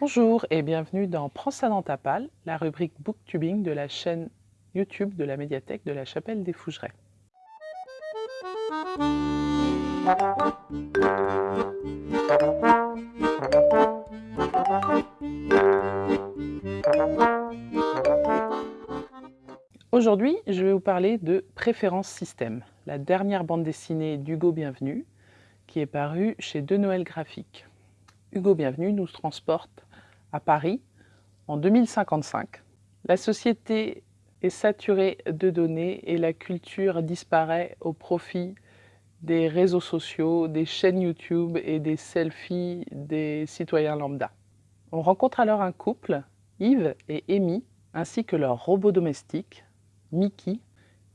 Bonjour et bienvenue dans Prends ça dans ta palle, la rubrique booktubing de la chaîne YouTube de la médiathèque de la Chapelle des Fougerets. Aujourd'hui, je vais vous parler de Préférence Système, la dernière bande dessinée d'Hugo Bienvenu, qui est parue chez De Noël Graphique. Hugo Bienvenu nous transporte à Paris en 2055. La société est saturée de données et la culture disparaît au profit des réseaux sociaux, des chaînes YouTube et des selfies des citoyens lambda. On rencontre alors un couple, Yves et Amy, ainsi que leur robot domestique, Mickey,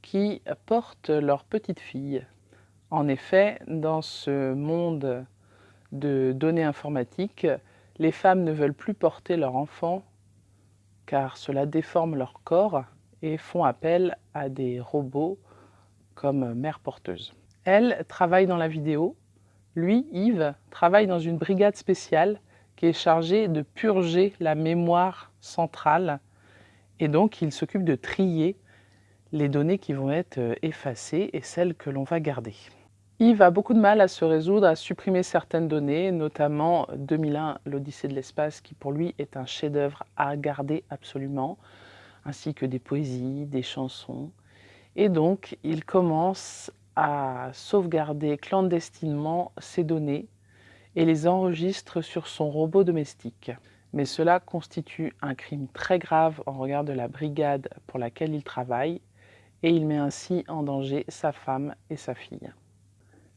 qui portent leur petite fille. En effet, dans ce monde de données informatiques, les femmes ne veulent plus porter leur enfant car cela déforme leur corps et font appel à des robots comme mère porteuse. Elle travaille dans la vidéo, lui, Yves, travaille dans une brigade spéciale qui est chargée de purger la mémoire centrale et donc il s'occupe de trier les données qui vont être effacées et celles que l'on va garder. Yves a beaucoup de mal à se résoudre à supprimer certaines données, notamment 2001, l'Odyssée de l'espace, qui pour lui est un chef-d'œuvre à garder absolument, ainsi que des poésies, des chansons. Et donc, il commence à sauvegarder clandestinement ces données et les enregistre sur son robot domestique. Mais cela constitue un crime très grave en regard de la brigade pour laquelle il travaille et il met ainsi en danger sa femme et sa fille.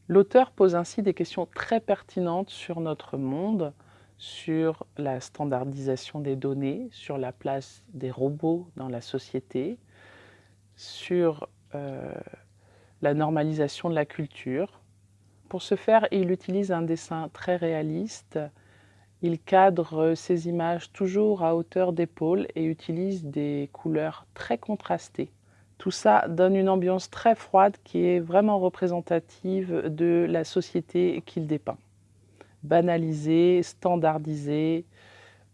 L'auteur pose ainsi des questions très pertinentes sur notre monde, sur la standardisation des données, sur la place des robots dans la société, sur euh, la normalisation de la culture. Pour ce faire, il utilise un dessin très réaliste. Il cadre ses images toujours à hauteur d'épaule et utilise des couleurs très contrastées. Tout ça donne une ambiance très froide qui est vraiment représentative de la société qu'il dépeint. Banalisée, standardisée,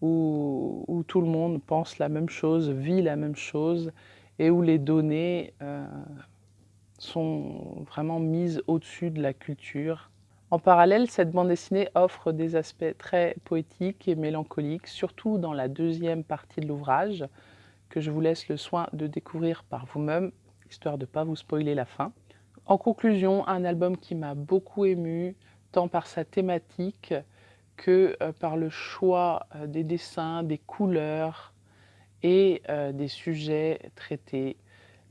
où, tout le monde pense la même chose, vit la même chose, et où les données euh, sont vraiment mises au-dessus de la culture. En parallèle, cette bande dessinée offre des aspects très poétiques et mélancoliques, surtout dans la deuxième partie de l'ouvrage, que je vous laisse le soin de découvrir par vous-même, histoire de ne pas vous spoiler la fin. En conclusion, un album qui m'a beaucoup ému, tant par sa thématique que euh, par le choix euh, des dessins, des couleurs et euh, des sujets traités,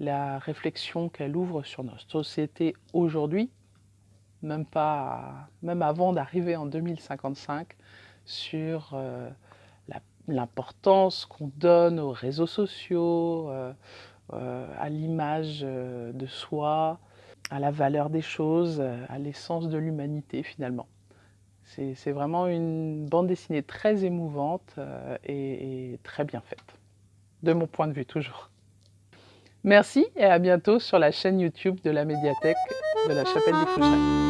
la réflexion qu'elle ouvre sur notre société aujourd'hui, même, pas, même avant d'arriver en 2055, sur l'importance qu'on donne aux réseaux sociaux, euh, euh, à l'image euh, de soi, à la valeur des choses, à l'essence de l'humanité finalement. C'est vraiment une bande dessinée très émouvante et, très bien faite, de mon point de vue toujours. Merci et à bientôt sur la chaîne YouTube de la médiathèque de la Chapelle des Fougerets.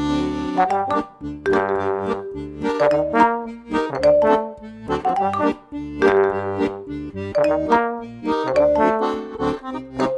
Bye.